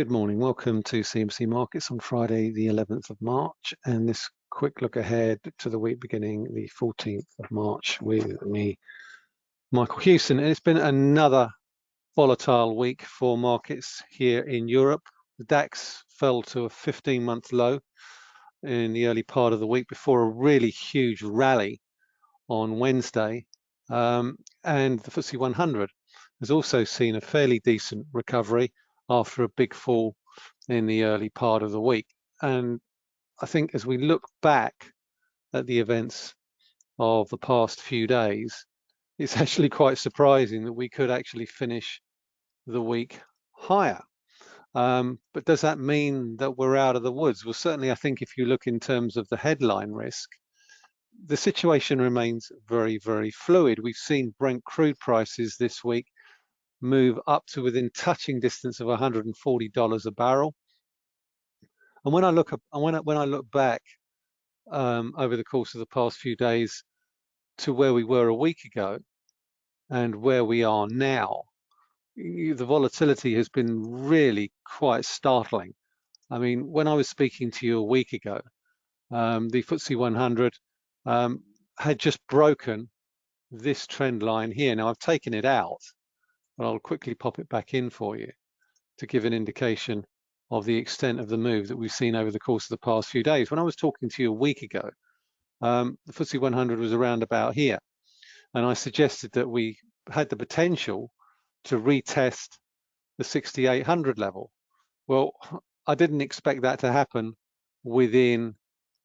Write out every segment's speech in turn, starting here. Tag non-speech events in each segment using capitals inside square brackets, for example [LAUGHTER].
Good morning. Welcome to CMC Markets on Friday, the 11th of March, and this quick look ahead to the week beginning the 14th of March with me, Michael Hewson. And it's been another volatile week for markets here in Europe. The DAX fell to a 15-month low in the early part of the week before a really huge rally on Wednesday. Um, and the FTSE 100 has also seen a fairly decent recovery after a big fall in the early part of the week. And I think as we look back at the events of the past few days, it's [LAUGHS] actually quite surprising that we could actually finish the week higher. Um, but does that mean that we're out of the woods? Well, certainly I think if you look in terms of the headline risk, the situation remains very, very fluid. We've seen Brent crude prices this week move up to within touching distance of $140 a barrel. And when I look up, when I, when I look back um, over the course of the past few days to where we were a week ago and where we are now, the volatility has been really quite startling. I mean, when I was speaking to you a week ago, um, the FTSE 100 um, had just broken this trend line here. Now I've taken it out but I'll quickly pop it back in for you to give an indication of the extent of the move that we've seen over the course of the past few days. When I was talking to you a week ago, um, the FTSE 100 was around about here. And I suggested that we had the potential to retest the 6800 level. Well, I didn't expect that to happen within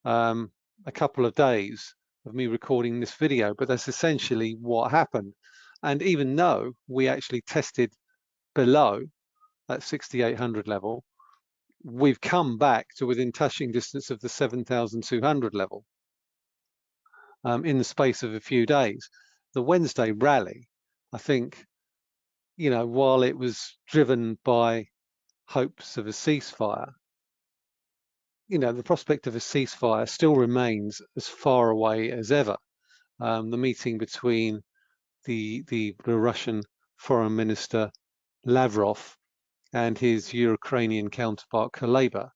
um, a couple of days of me recording this video, but that's essentially what happened. And even though we actually tested below that 6800 level, we've come back to within touching distance of the 7200 level um, in the space of a few days. The Wednesday rally, I think, you know, while it was driven by hopes of a ceasefire, you know, the prospect of a ceasefire still remains as far away as ever. Um, the meeting between the, the, Russian Foreign Minister Lavrov and his Ukrainian counterpart Kuleba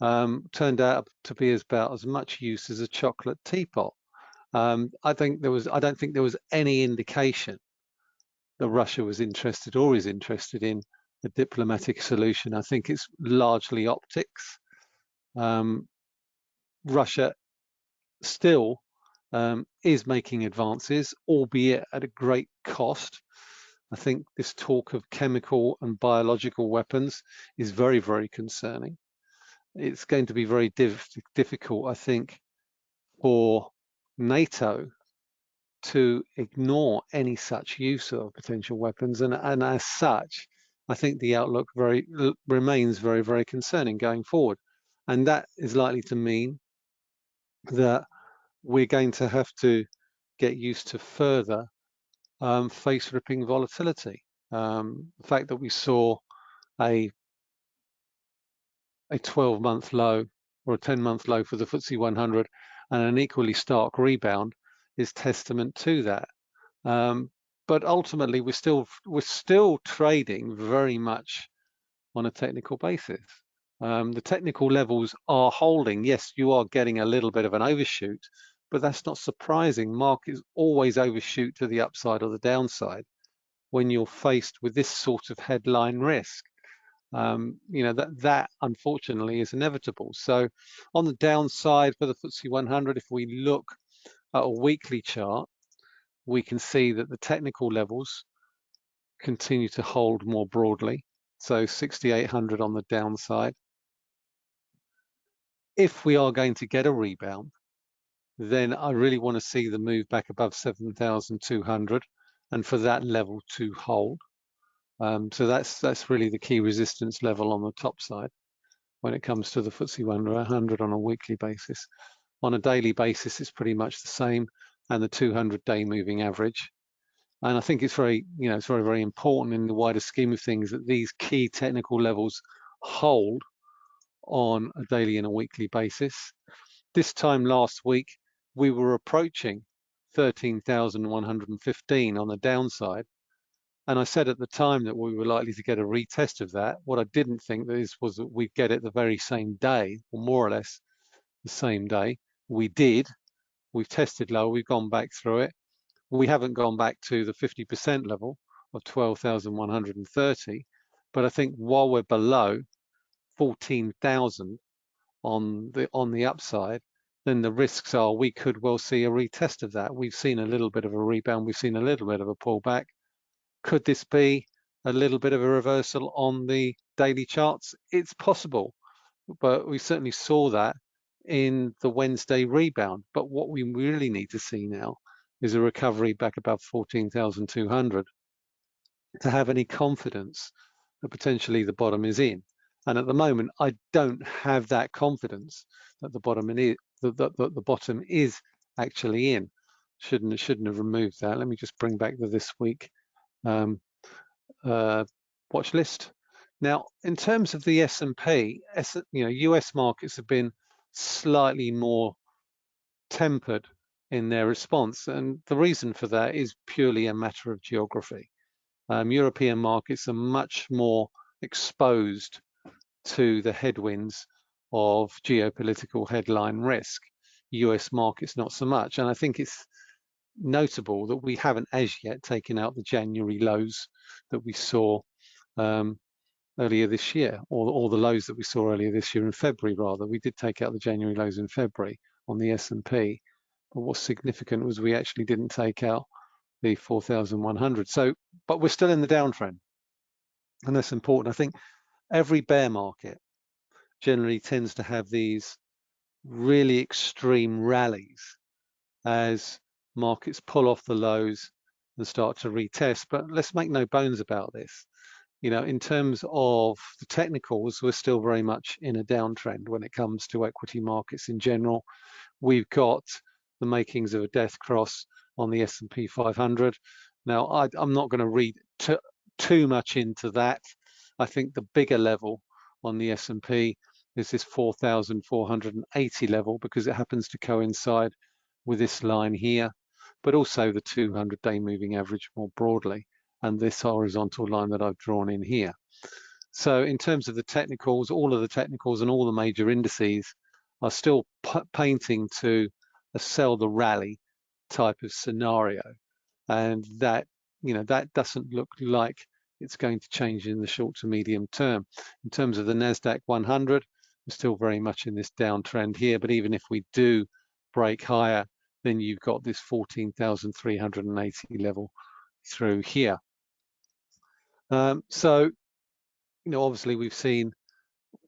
um, turned out to be about as much use as a chocolate teapot. Um, I think there was I don't think there was any indication that Russia was interested or is interested in a diplomatic solution. I think it's largely optics. Um, Russia still um, is making advances, albeit at a great cost. I think this talk of chemical and biological weapons is very, very concerning. It's going to be very diff difficult, I think, for NATO to ignore any such use of potential weapons. And, and as such, I think the outlook very remains very, very concerning going forward. And that is likely to mean that we're going to have to get used to further um, face ripping volatility. Um, the fact that we saw a a 12 month low or a 10 month low for the FTSE 100 and an equally stark rebound is testament to that. Um, but ultimately, we're still we're still trading very much on a technical basis. Um, the technical levels are holding. Yes, you are getting a little bit of an overshoot, but that's not surprising. Markets always overshoot to the upside or the downside when you're faced with this sort of headline risk. Um, you know, that, that unfortunately is inevitable. So on the downside for the FTSE 100, if we look at a weekly chart, we can see that the technical levels continue to hold more broadly. So 6,800 on the downside, if we are going to get a rebound, then I really want to see the move back above 7,200 and for that level to hold. Um, so that's that's really the key resistance level on the top side when it comes to the FTSE 100 on a weekly basis. On a daily basis, it's pretty much the same and the 200-day moving average. And I think it's very, you know, it's very, very important in the wider scheme of things that these key technical levels hold on a daily and a weekly basis. This time last week, we were approaching 13,115 on the downside. And I said at the time that we were likely to get a retest of that. What I didn't think is was that we'd get it the very same day, or more or less the same day. We did. We've tested low. We've gone back through it. We haven't gone back to the 50% level of 12,130. But I think while we're below 14,000 on the on the upside, then the risks are we could well see a retest of that. We've seen a little bit of a rebound. We've seen a little bit of a pullback. Could this be a little bit of a reversal on the daily charts? It's possible, but we certainly saw that in the Wednesday rebound. But what we really need to see now is a recovery back above 14,200 to have any confidence that potentially the bottom is in. And at the moment, I don't have that confidence that the bottom that the bottom is actually in. Shouldn't shouldn't have removed that. Let me just bring back the this week um, uh, watch list. Now, in terms of the S&P, you know, US markets have been slightly more tempered in their response, and the reason for that is purely a matter of geography. Um, European markets are much more exposed to the headwinds of geopolitical headline risk. US markets not so much, and I think it's notable that we haven't as yet taken out the January lows that we saw um, earlier this year, or, or the lows that we saw earlier this year in February, rather. We did take out the January lows in February on the S&P, but what's significant was we actually didn't take out the 4,100. So, but we're still in the downtrend, and that's important. I think every bear market generally tends to have these really extreme rallies as markets pull off the lows and start to retest. But let's make no bones about this. You know, in terms of the technicals, we're still very much in a downtrend when it comes to equity markets in general. We've got the makings of a death cross on the S&P 500. Now, I, am not going to read too much into that. I think the bigger level on the S&P is this 4,480 level because it happens to coincide with this line here but also the 200-day moving average more broadly, and this horizontal line that I've drawn in here. So in terms of the technicals, all of the technicals and all the major indices are still painting to a sell the rally type of scenario. And that, you know, that doesn't look like it's going to change in the short to medium term. In terms of the NASDAQ 100, we're still very much in this downtrend here, but even if we do break higher, then you've got this 14,380 level through here. Um, so, you know, obviously we've seen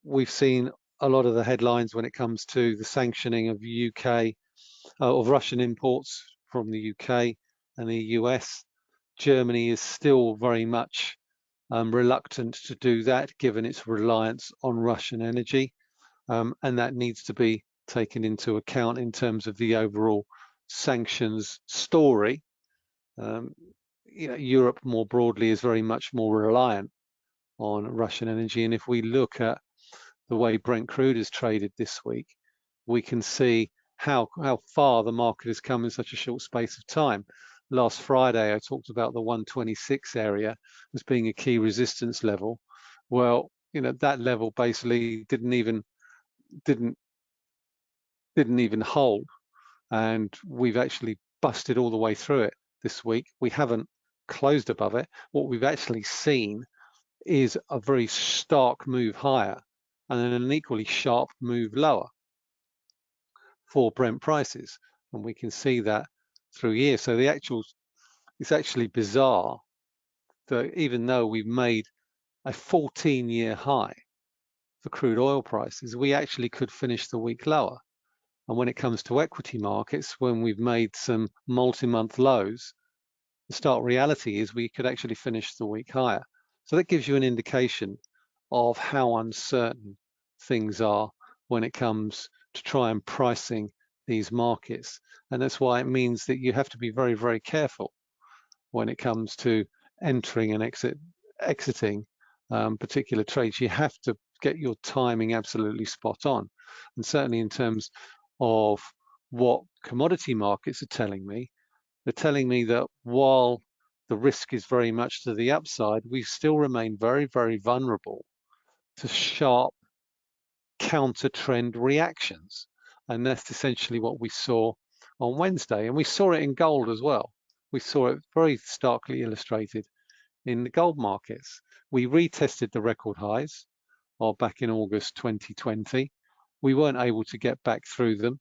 we've seen a lot of the headlines when it comes to the sanctioning of UK uh, of Russian imports from the UK and the US. Germany is still very much um, reluctant to do that given its reliance on Russian energy. Um, and that needs to be taken into account in terms of the overall sanctions story, um, you know, Europe more broadly is very much more reliant on Russian energy. And if we look at the way Brent crude is traded this week, we can see how how far the market has come in such a short space of time. Last Friday, I talked about the 126 area as being a key resistance level. Well, you know that level basically didn't even didn't didn't even hold and we've actually busted all the way through it this week. We haven't closed above it. What we've actually seen is a very stark move higher and then an equally sharp move lower for Brent prices. And we can see that through here. So the actual, it's actually bizarre that even though we've made a 14 year high for crude oil prices, we actually could finish the week lower. And when it comes to equity markets, when we've made some multi-month lows, the stark reality is we could actually finish the week higher. So that gives you an indication of how uncertain things are when it comes to try and pricing these markets. And that's why it means that you have to be very, very careful when it comes to entering and exit, exiting um, particular trades. You have to get your timing absolutely spot on. And certainly in terms of what commodity markets are telling me. They're telling me that while the risk is very much to the upside, we still remain very, very vulnerable to sharp counter trend reactions. And that's essentially what we saw on Wednesday. And we saw it in gold as well. We saw it very starkly illustrated in the gold markets. We retested the record highs or back in August 2020. We weren't able to get back through them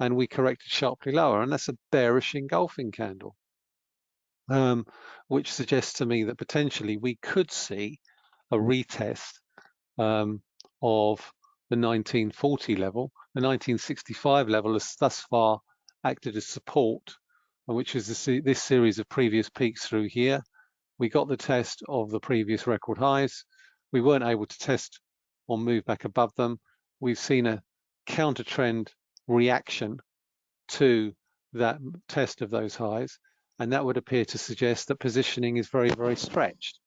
and we corrected sharply lower. And that's a bearish engulfing candle, um, which suggests to me that potentially we could see a retest um, of the 1940 level. The 1965 level has thus far acted as support, which is this, this series of previous peaks through here. We got the test of the previous record highs. We weren't able to test or move back above them. We've seen a counter trend reaction to that test of those highs. And that would appear to suggest that positioning is very, very stretched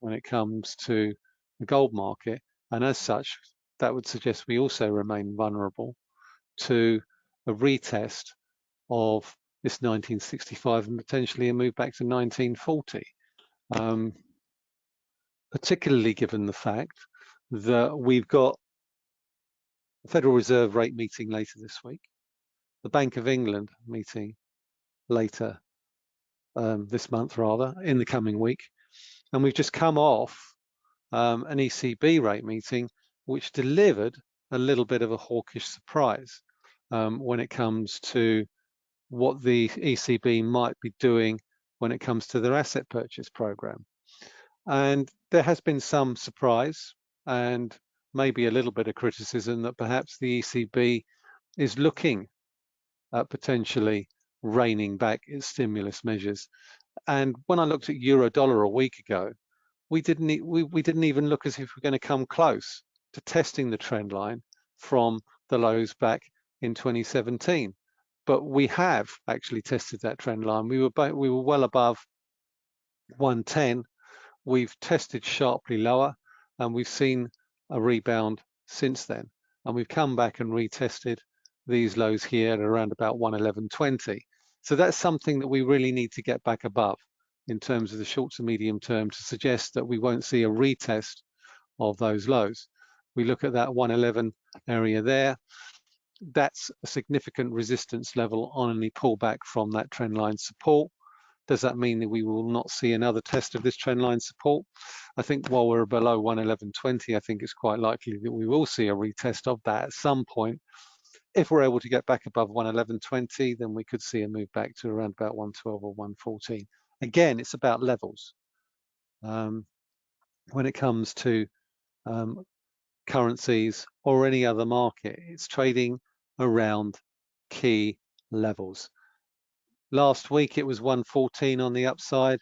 when it comes to the gold market. And as such, that would suggest we also remain vulnerable to a retest of this 1965 and potentially a move back to 1940. Um, particularly given the fact that we've got the Federal Reserve rate meeting later this week, the Bank of England meeting later um, this month rather, in the coming week. And we've just come off um, an ECB rate meeting, which delivered a little bit of a hawkish surprise um, when it comes to what the ECB might be doing when it comes to their asset purchase program. And there has been some surprise and maybe a little bit of criticism that perhaps the ECB is looking at potentially reining back its stimulus measures. And when I looked at euro dollar a week ago, we didn't we, we didn't even look as if we're going to come close to testing the trend line from the lows back in 2017 but we have actually tested that trend line. We were we were well above 110. We've tested sharply lower, and we've seen a rebound since then. And we've come back and retested these lows here at around about 111.20. So that's something that we really need to get back above in terms of the short to medium term to suggest that we won't see a retest of those lows. We look at that 111 area there that's a significant resistance level on any pullback from that trend line support. Does that mean that we will not see another test of this trend line support? I think while we're below 111.20, I think it's quite likely that we will see a retest of that at some point. If we're able to get back above 111.20, then we could see a move back to around about 112 or 114. Again, it's about levels. Um, when it comes to um, currencies or any other market. It's trading around key levels. Last week it was 114 on the upside.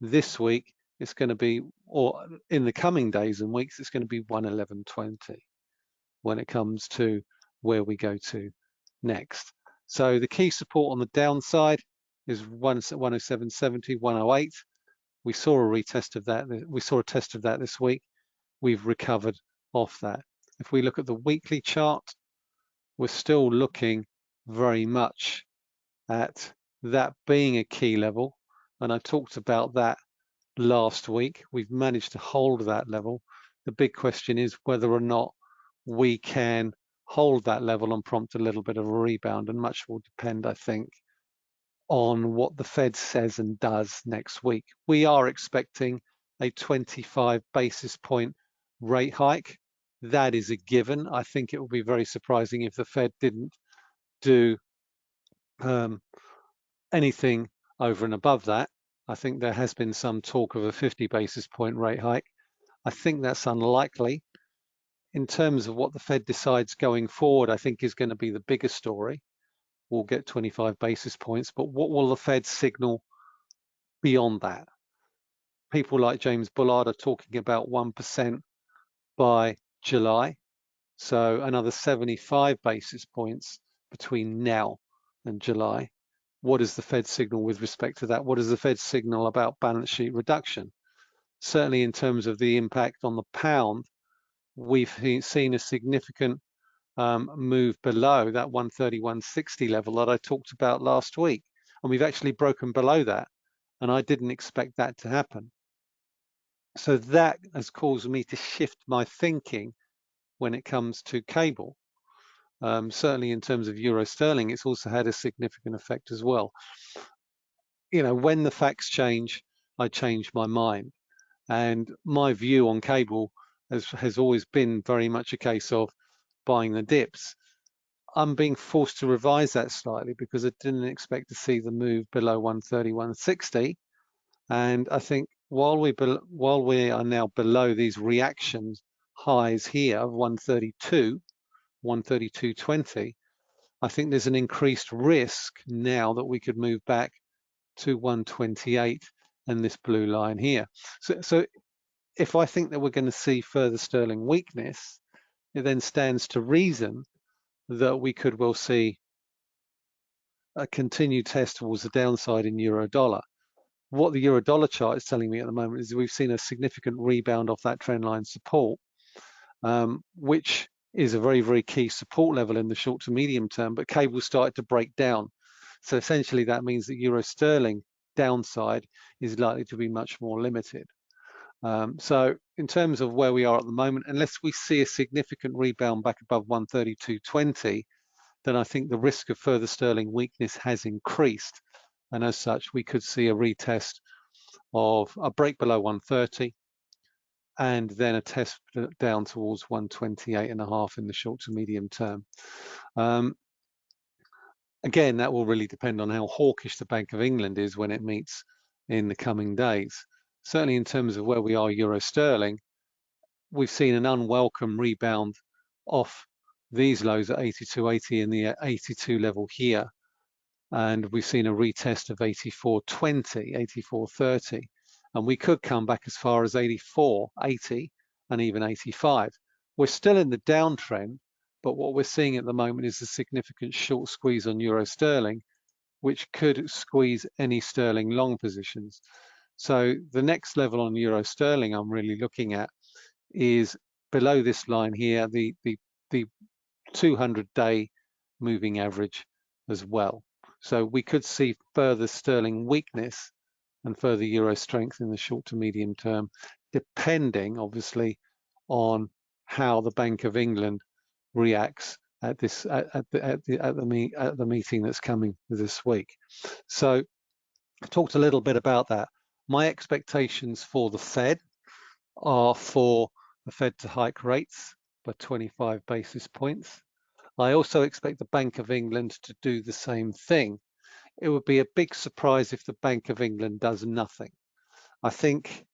This week it's going to be, or in the coming days and weeks, it's going to be 111.20 when it comes to where we go to next. So the key support on the downside is 107.70, 108. We saw a retest of that. We saw a test of that this week. We've recovered off that. If we look at the weekly chart, we're still looking very much at that being a key level. And I talked about that last week. We've managed to hold that level. The big question is whether or not we can hold that level and prompt a little bit of a rebound. And much will depend, I think, on what the Fed says and does next week. We are expecting a 25 basis point rate hike that is a given. I think it would be very surprising if the Fed didn't do um, anything over and above that. I think there has been some talk of a 50 basis point rate hike. I think that's unlikely. In terms of what the Fed decides going forward, I think is going to be the bigger story. We'll get 25 basis points, but what will the Fed signal beyond that? People like James Bullard are talking about 1% by July. So another 75 basis points between now and July. What is the Fed signal with respect to that? What is the Fed signal about balance sheet reduction? Certainly in terms of the impact on the pound, we've seen a significant um, move below that 131.60 level that I talked about last week. And we've actually broken below that And I didn't expect that to happen. So that has caused me to shift my thinking when it comes to cable. Um, certainly in terms of euro sterling, it's also had a significant effect as well. You know, when the facts change, I change my mind. And my view on cable has, has always been very much a case of buying the dips. I'm being forced to revise that slightly because I didn't expect to see the move below 130, 160. And I think while we while we are now below these reactions highs here of 132, 132.20, I think there's an increased risk now that we could move back to 128 and this blue line here. So, so if I think that we're going to see further sterling weakness, it then stands to reason that we could well see a continued test towards the downside in euro dollar. What the euro dollar chart is telling me at the moment is we've seen a significant rebound off that trend line support, um, which is a very, very key support level in the short to medium term, but cable started to break down. So essentially that means that euro sterling downside is likely to be much more limited. Um, so in terms of where we are at the moment, unless we see a significant rebound back above 132.20, then I think the risk of further sterling weakness has increased. And as such, we could see a retest of a break below 130 and then a test down towards 128 and a half in the short to medium term. Um, again, that will really depend on how hawkish the Bank of England is when it meets in the coming days certainly in terms of where we are euro sterling, we've seen an unwelcome rebound off these lows at 82.80 and the 82 level here. And we've seen a retest of 84.20, 84.30. And we could come back as far as 84.80 and even 85. We're still in the downtrend, but what we're seeing at the moment is a significant short squeeze on euro sterling, which could squeeze any sterling long positions. So the next level on euro sterling I'm really looking at is below this line here, the, the, the 200 day moving average as well. So we could see further sterling weakness and further euro strength in the short to medium term, depending obviously on how the Bank of England reacts at this at, at the at the at the, meet, at the meeting that's coming this week. So I talked a little bit about that my expectations for the Fed are for the Fed to hike rates by 25 basis points. I also expect the Bank of England to do the same thing. It would be a big surprise if the Bank of England does nothing. I think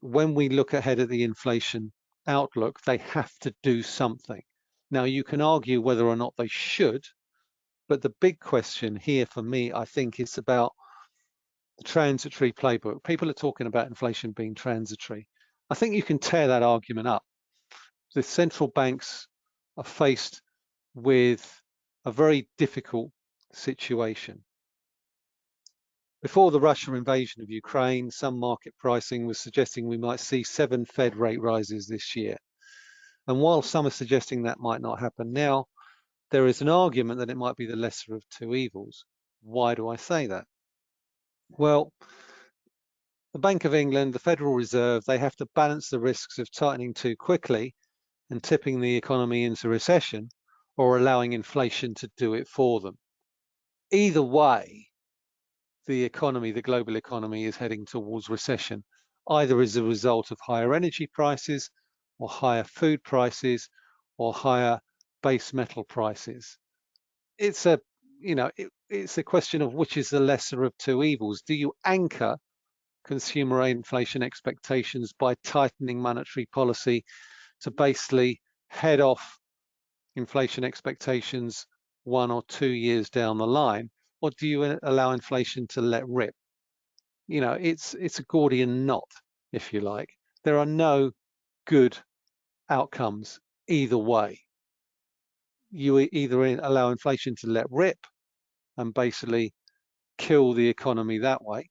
when we look ahead at the inflation outlook, they have to do something. Now, you can argue whether or not they should, but the big question here for me, I think, is about the transitory playbook. People are talking about inflation being transitory. I think you can tear that argument up. The central banks are faced with a very difficult situation. Before the Russian invasion of Ukraine, some market pricing was suggesting we might see seven Fed rate rises this year. And while some are suggesting that might not happen now, there is an argument that it might be the lesser of two evils. Why do I say that? Well, the Bank of England, the Federal Reserve, they have to balance the risks of tightening too quickly and tipping the economy into recession or allowing inflation to do it for them. Either way, the economy, the global economy is heading towards recession, either as a result of higher energy prices or higher food prices or higher base metal prices. It's a you know, it, it's a question of which is the lesser of two evils. Do you anchor consumer inflation expectations by tightening monetary policy to basically head off inflation expectations one or two years down the line, or do you uh, allow inflation to let rip? You know, it's it's a Gordian knot, if you like. There are no good outcomes either way you either allow inflation to let rip and basically kill the economy that way,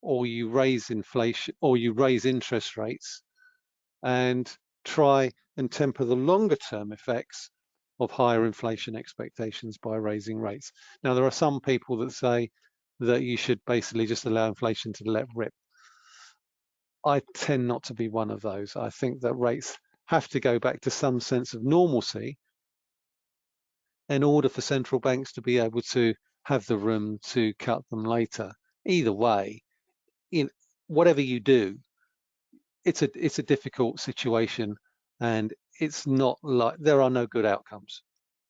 or you raise inflation or you raise interest rates and try and temper the longer term effects of higher inflation expectations by raising rates. Now, there are some people that say that you should basically just allow inflation to let rip. I tend not to be one of those. I think that rates have to go back to some sense of normalcy in order for central banks to be able to have the room to cut them later. Either way, in whatever you do, it's a it's a difficult situation and it's not like there are no good outcomes.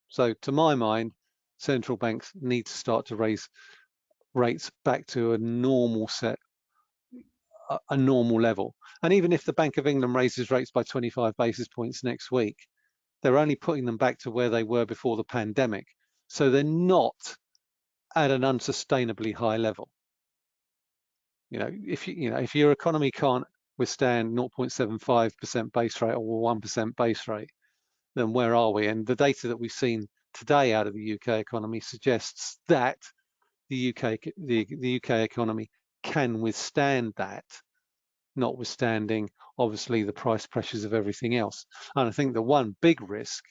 So to my mind, central banks need to start to raise rates back to a normal set a normal level. And even if the Bank of England raises rates by 25 basis points next week, they're only putting them back to where they were before the pandemic. So they're not at an unsustainably high level. You know, if you, you know, if your economy can't withstand 0.75% base rate or 1% base rate, then where are we? And the data that we've seen today out of the UK economy suggests that the UK the, the UK economy can withstand that, notwithstanding obviously the price pressures of everything else. And I think the one big risk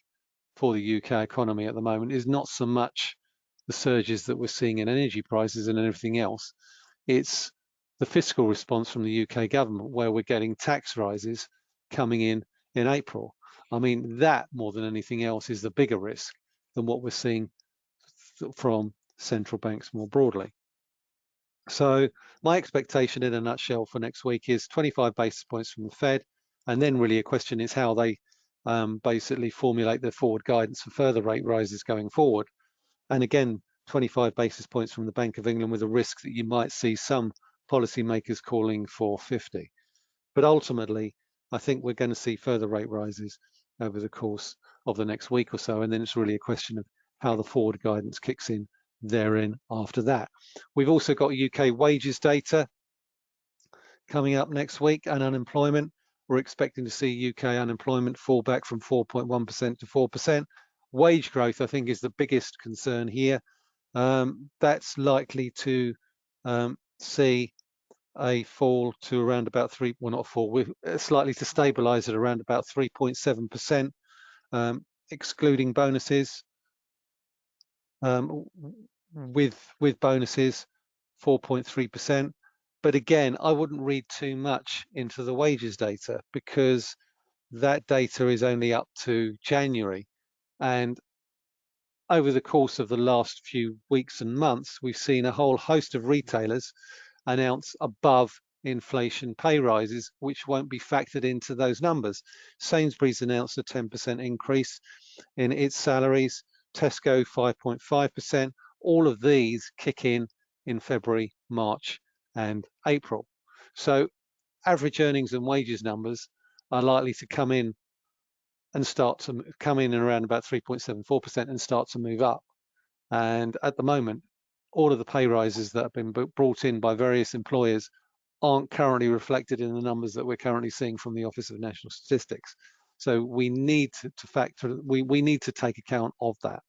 for the UK economy at the moment is not so much the surges that we're seeing in energy prices and everything else. It's the fiscal response from the UK government where we're getting tax rises coming in in April. I mean, that more than anything else is the bigger risk than what we're seeing from central banks more broadly. So my expectation in a nutshell for next week is 25 basis points from the Fed. And then really a question is how they um, basically formulate their forward guidance for further rate rises going forward. And again, 25 basis points from the Bank of England with a risk that you might see some policymakers calling for 50. But ultimately, I think we're going to see further rate rises over the course of the next week or so. And then it's really a question of how the forward guidance kicks in therein after that. We've also got UK wages data coming up next week and unemployment. We're expecting to see UK unemployment fall back from 4.1% to 4%. Wage growth, I think, is the biggest concern here. Um, that's likely to um, see a fall to around about three, well not fall, we're slightly to stabilize at around about 3.7%, um, excluding bonuses. Um, with with bonuses 4.3%. But again, I wouldn't read too much into the wages data because that data is only up to January. And over the course of the last few weeks and months, we've seen a whole host of retailers announce above inflation pay rises, which won't be factored into those numbers. Sainsbury's announced a 10% increase in its salaries, Tesco 5.5%, all of these kick in in February, March and April. So average earnings and wages numbers are likely to come in and start to come in around about 3.74% and start to move up. And at the moment, all of the pay rises that have been brought in by various employers aren't currently reflected in the numbers that we're currently seeing from the Office of National Statistics. So we need to, to factor, we, we need to take account of that.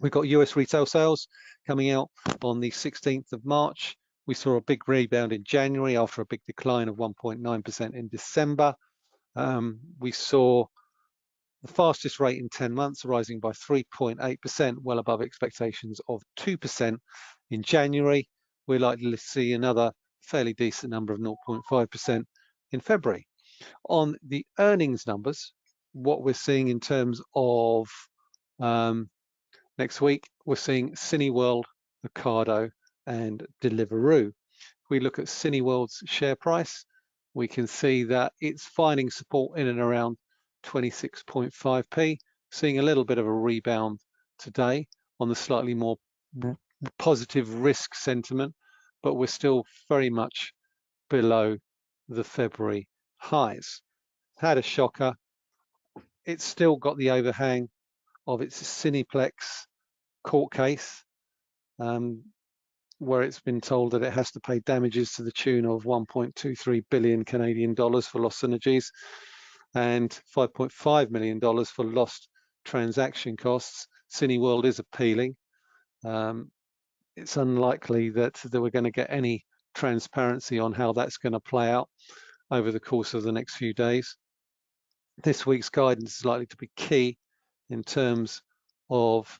We've got US retail sales coming out on the 16th of March. We saw a big rebound in January after a big decline of 1.9% in December. Um, we saw the fastest rate in 10 months rising by 3.8%, well above expectations of 2% in January. We're likely to see another fairly decent number of 0.5% in February. On the earnings numbers, what we're seeing in terms of um, Next week, we're seeing Cineworld, Ocado, and Deliveroo. If we look at Cineworld's share price, we can see that it's finding support in and around 26.5p, seeing a little bit of a rebound today on the slightly more positive risk sentiment, but we're still very much below the February highs. Had a shocker. It's still got the overhang of its Cineplex court case um, where it's been told that it has to pay damages to the tune of 1.23 billion Canadian dollars for lost synergies and 5.5 million dollars for lost transaction costs. Cineworld is appealing. Um, it's unlikely that, that we're going to get any transparency on how that's going to play out over the course of the next few days. This week's guidance is likely to be key in terms of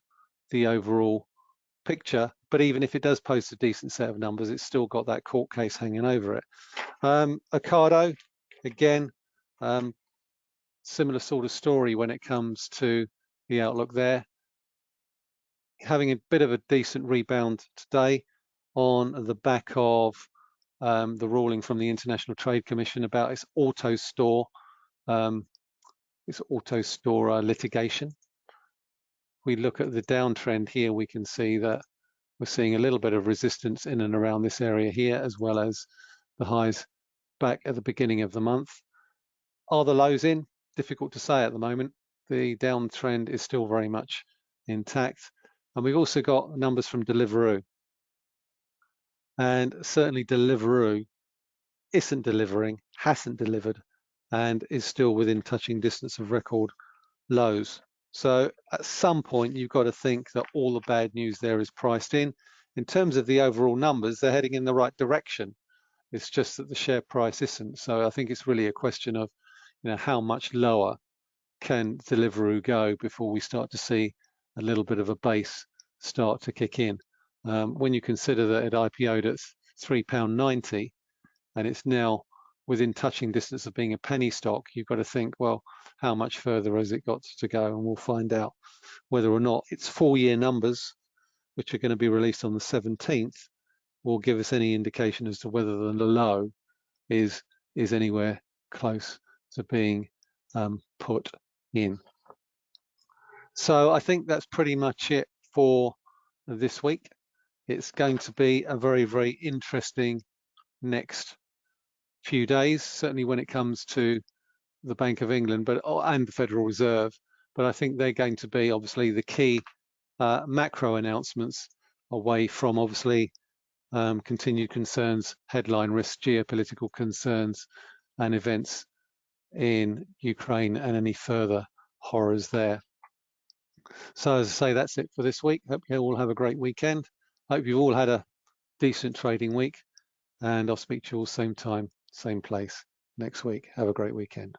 the overall picture, but even if it does post a decent set of numbers, it's still got that court case hanging over it. Um, Ocado, again, um, similar sort of story when it comes to the outlook there. Having a bit of a decent rebound today on the back of um, the ruling from the International Trade Commission about its AutoStore, um, its AutoStore uh, litigation. We look at the downtrend here, we can see that we're seeing a little bit of resistance in and around this area here, as well as the highs back at the beginning of the month. Are the lows in? Difficult to say at the moment. The downtrend is still very much intact. And we've also got numbers from Deliveroo. And certainly Deliveroo isn't delivering, hasn't delivered, and is still within touching distance of record lows. So at some point, you've got to think that all the bad news there is priced in. In terms of the overall numbers, they're heading in the right direction. It's just that the share price isn't. So I think it's really a question of, you know, how much lower can Deliveroo go before we start to see a little bit of a base start to kick in. Um, when you consider that it IPO'd at £3.90 and it's now within touching distance of being a penny stock, you've got to think, well, how much further has it got to go? And we'll find out whether or not its four year numbers, which are going to be released on the 17th, will give us any indication as to whether the low is, is anywhere close to being um, put in. So I think that's pretty much it for this week. It's going to be a very, very interesting next few days, certainly when it comes to the Bank of England, but oh, and the Federal Reserve. But I think they're going to be obviously the key uh, macro announcements away from obviously um, continued concerns, headline risks, geopolitical concerns, and events in Ukraine and any further horrors there. So as I say, that's it for this week. Hope you all have a great weekend. Hope you've all had a decent trading week and I'll speak to you all same time, same place next week. Have a great weekend.